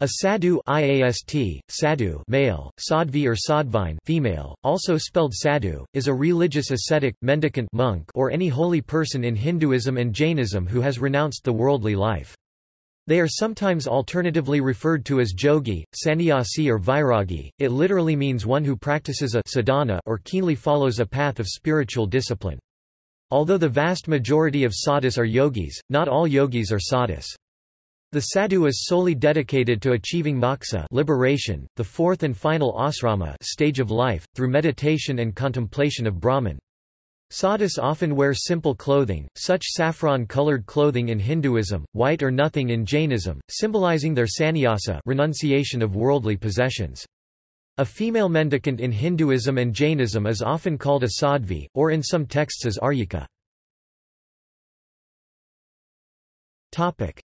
A sadhu IAST, sadhu male, sadvi or sadvine female, also spelled sadhu, is a religious ascetic, mendicant monk or any holy person in Hinduism and Jainism who has renounced the worldly life. They are sometimes alternatively referred to as jogi, sannyasi or vairagi. It literally means one who practices a sadhana or keenly follows a path of spiritual discipline. Although the vast majority of sadhus are yogis, not all yogis are sadhus. The sadhu is solely dedicated to achieving moksha liberation, the fourth and final asrama stage of life, through meditation and contemplation of Brahman. Sadhus often wear simple clothing, such saffron-colored clothing in Hinduism, white or nothing in Jainism, symbolizing their sannyasa renunciation of worldly possessions. A female mendicant in Hinduism and Jainism is often called a sadvi, or in some texts as aryika.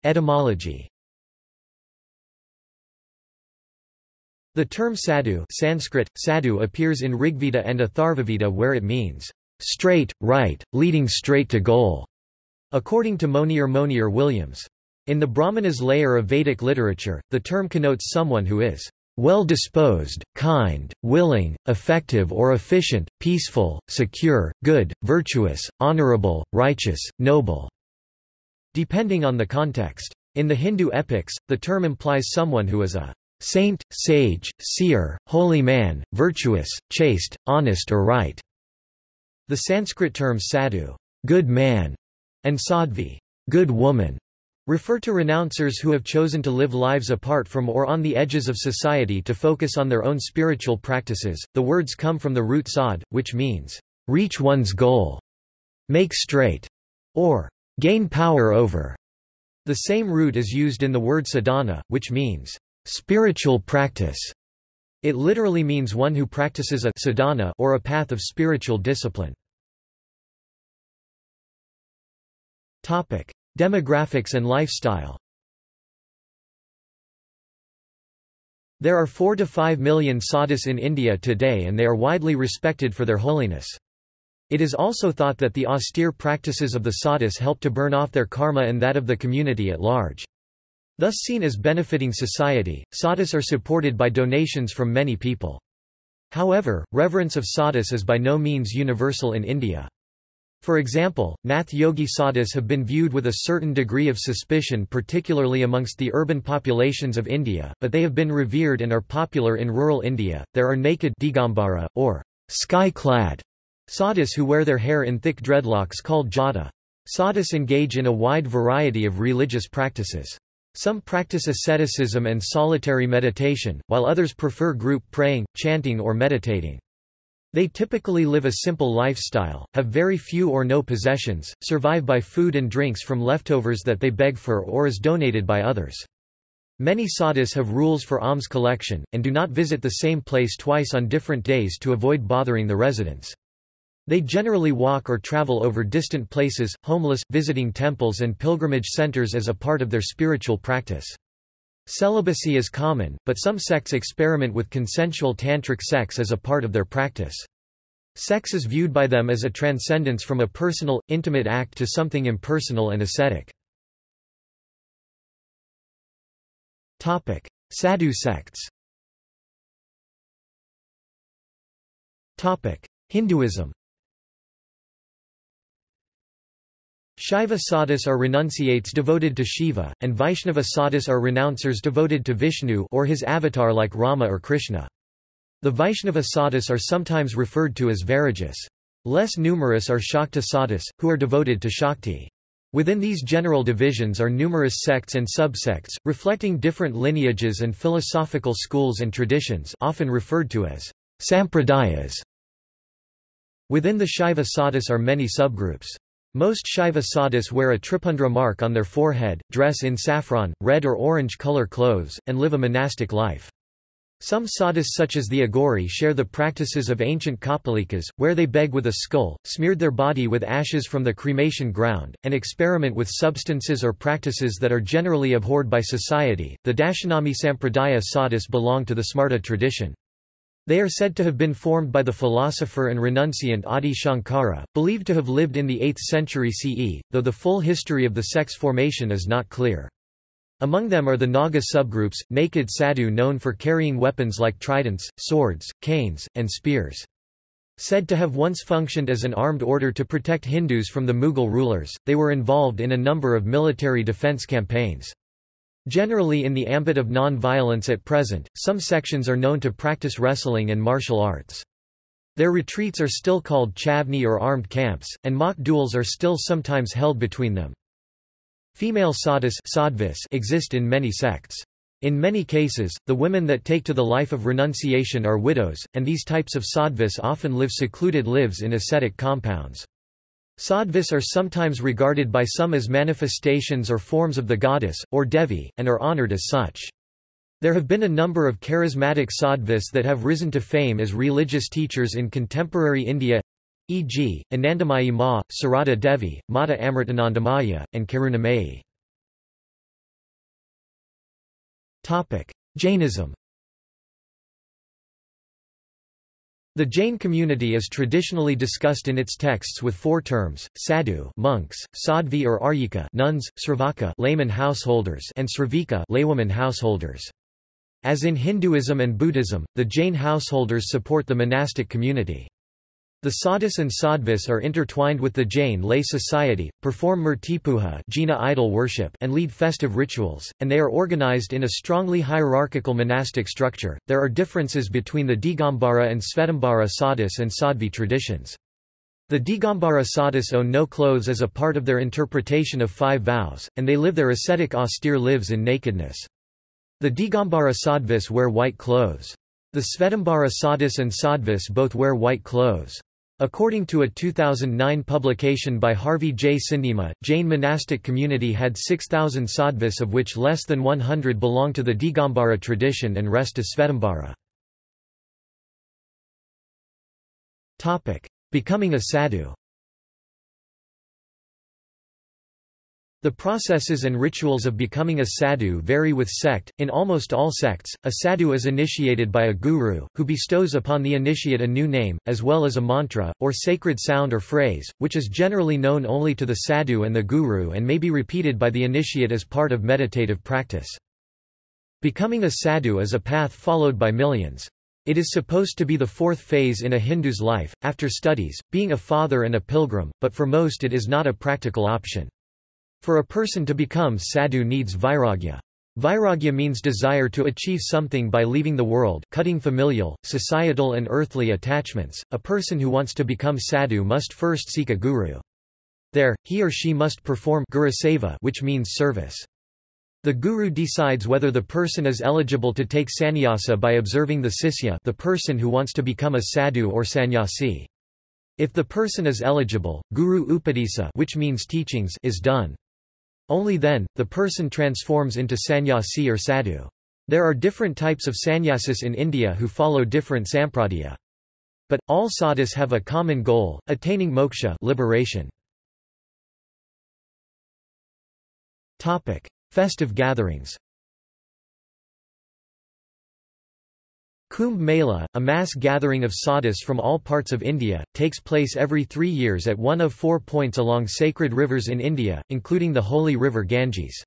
Etymology The term sadhu Sanskrit, sadhu appears in Rigveda and Atharvaveda where it means, straight, right, leading straight to goal, according to Monier Monier Williams. In the Brahmanas layer of Vedic literature, the term connotes someone who is well-disposed, kind, willing, effective or efficient, peaceful, secure, good, virtuous, honorable, righteous, noble depending on the context. In the Hindu epics, the term implies someone who is a saint, sage, seer, holy man, virtuous, chaste, honest or right. The Sanskrit terms sadhu good man", and sadvi, good woman", refer to renouncers who have chosen to live lives apart from or on the edges of society to focus on their own spiritual practices. The words come from the root sad, which means, reach one's goal, make straight, or gain power over. The same root is used in the word sadhana, which means spiritual practice. It literally means one who practices a sadhana or a path of spiritual discipline. Topic: Demographics and lifestyle. There are 4 to 5 million sadhus in India today and they are widely respected for their holiness. It is also thought that the austere practices of the sadhus help to burn off their karma and that of the community at large. Thus seen as benefiting society, sadhus are supported by donations from many people. However, reverence of sadhus is by no means universal in India. For example, Nath Yogi sadhus have been viewed with a certain degree of suspicion particularly amongst the urban populations of India, but they have been revered and are popular in rural India. There are naked Digambara, or sky-clad Sadhus who wear their hair in thick dreadlocks called jata. Sadhus engage in a wide variety of religious practices. Some practice asceticism and solitary meditation, while others prefer group praying, chanting or meditating. They typically live a simple lifestyle, have very few or no possessions, survive by food and drinks from leftovers that they beg for or is donated by others. Many sadhus have rules for alms collection, and do not visit the same place twice on different days to avoid bothering the residents. They generally walk or travel over distant places, homeless, visiting temples and pilgrimage centers as a part of their spiritual practice. Celibacy is common, but some sects experiment with consensual tantric sex as a part of their practice. Sex is viewed by them as a transcendence from a personal, intimate act to something impersonal and ascetic. Sadhu sects Hinduism Shaiva sadhus are renunciates devoted to Shiva, and Vaishnava sadhus are renouncers devoted to Vishnu or his avatar like Rama or Krishna. The Vaishnava sadhus are sometimes referred to as Vairagis. Less numerous are Shakta sadhus, who are devoted to Shakti. Within these general divisions are numerous sects and subsects, reflecting different lineages and philosophical schools and traditions often referred to as sampradayas. Within the Shaiva sadhus are many subgroups. Most Shaiva sadhus wear a tripundra mark on their forehead, dress in saffron, red or orange color clothes, and live a monastic life. Some sadhus such as the Aghori share the practices of ancient Kapalikas, where they beg with a skull, smeared their body with ashes from the cremation ground, and experiment with substances or practices that are generally abhorred by society. The Dashanami Sampradaya sadhus belong to the Smarta tradition. They are said to have been formed by the philosopher and renunciant Adi Shankara, believed to have lived in the 8th century CE, though the full history of the sect's formation is not clear. Among them are the Naga subgroups, naked sadhu known for carrying weapons like tridents, swords, canes, and spears. Said to have once functioned as an armed order to protect Hindus from the Mughal rulers, they were involved in a number of military defence campaigns. Generally in the ambit of non-violence at present, some sections are known to practice wrestling and martial arts. Their retreats are still called chavni or armed camps, and mock duels are still sometimes held between them. Female sadhus exist in many sects. In many cases, the women that take to the life of renunciation are widows, and these types of sadhus often live secluded lives in ascetic compounds. Sadhus are sometimes regarded by some as manifestations or forms of the goddess, or Devi, and are honored as such. There have been a number of charismatic sadvis that have risen to fame as religious teachers in contemporary India e.g., Anandamayi Ma, Sarada Devi, Mata Amritanandamayi, and Karunamayi. Jainism The Jain community is traditionally discussed in its texts with four terms: sadhu, monks; sadhvi or aryika, nuns; sravaka, layman householders; and sravika, laywoman householders. As in Hinduism and Buddhism, the Jain householders support the monastic community. The sadhus and sadhvis are intertwined with the Jain lay society, perform murtipuja Jina idol worship and lead festive rituals, and they are organized in a strongly hierarchical monastic structure. There are differences between the Digambara and Svetambara sadhus and Sadhvi traditions. The Digambara sadhus own no clothes as a part of their interpretation of five vows, and they live their ascetic austere lives in nakedness. The Digambara sadhvis wear white clothes. The Svetambara sadhus and sadhvis both wear white clothes. According to a 2009 publication by Harvey J. Sindima, Jain monastic community had 6,000 sadhvis of which less than 100 belong to the Digambara tradition and rest to Svetambara. Becoming a sadhu The processes and rituals of becoming a sadhu vary with sect. In almost all sects, a sadhu is initiated by a guru, who bestows upon the initiate a new name, as well as a mantra, or sacred sound or phrase, which is generally known only to the sadhu and the guru and may be repeated by the initiate as part of meditative practice. Becoming a sadhu is a path followed by millions. It is supposed to be the fourth phase in a Hindu's life, after studies, being a father and a pilgrim, but for most it is not a practical option. For a person to become sadhu needs vairagya. Vairagya means desire to achieve something by leaving the world cutting familial, societal and earthly attachments. A person who wants to become sadhu must first seek a guru. There, he or she must perform guru seva, which means service. The guru decides whether the person is eligible to take sannyasa by observing the sisya the person who wants to become a sadhu or sannyasi. If the person is eligible, guru upadesa which means teachings is done. Only then, the person transforms into sannyasi or sadhu. There are different types of sannyasis in India who follow different sampradaya. But, all sadhus have a common goal, attaining moksha liberation. Festive gatherings Kumbh Mela, a mass gathering of sadhus from all parts of India, takes place every three years at one of four points along sacred rivers in India, including the holy river Ganges.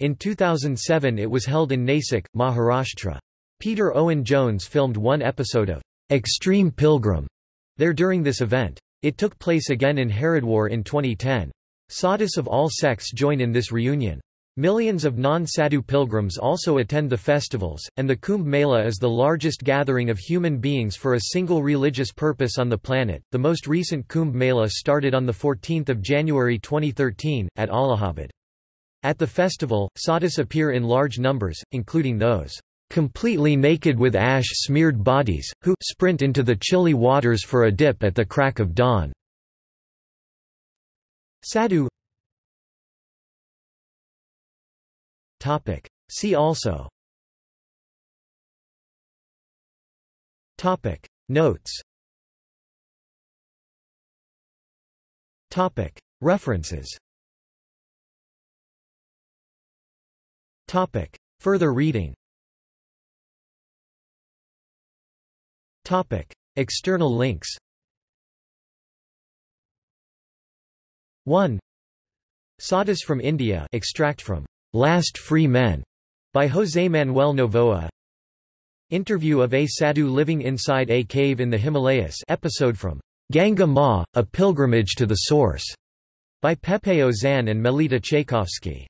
In 2007 it was held in Nasik, Maharashtra. Peter Owen Jones filmed one episode of Extreme Pilgrim there during this event. It took place again in Haridwar in 2010. Sadhus of all sects join in this reunion. Millions of non-sadhu pilgrims also attend the festivals, and the Kumbh Mela is the largest gathering of human beings for a single religious purpose on the planet. The most recent Kumbh Mela started on the 14th of January 2013 at Allahabad. At the festival, sadhus appear in large numbers, including those completely naked with ash-smeared bodies, who sprint into the chilly waters for a dip at the crack of dawn. Sadhu Topic. See also Topic. Notes Topic. References Topic. Further reading Topic. External links 1. Sadhus from India extract from Last Free Men by José Manuel Novoa. Interview of a sadhu living inside a cave in the Himalayas episode from Ganga Ma, A Pilgrimage to the Source by Pepe Ozan and Melitta Tchaikovsky.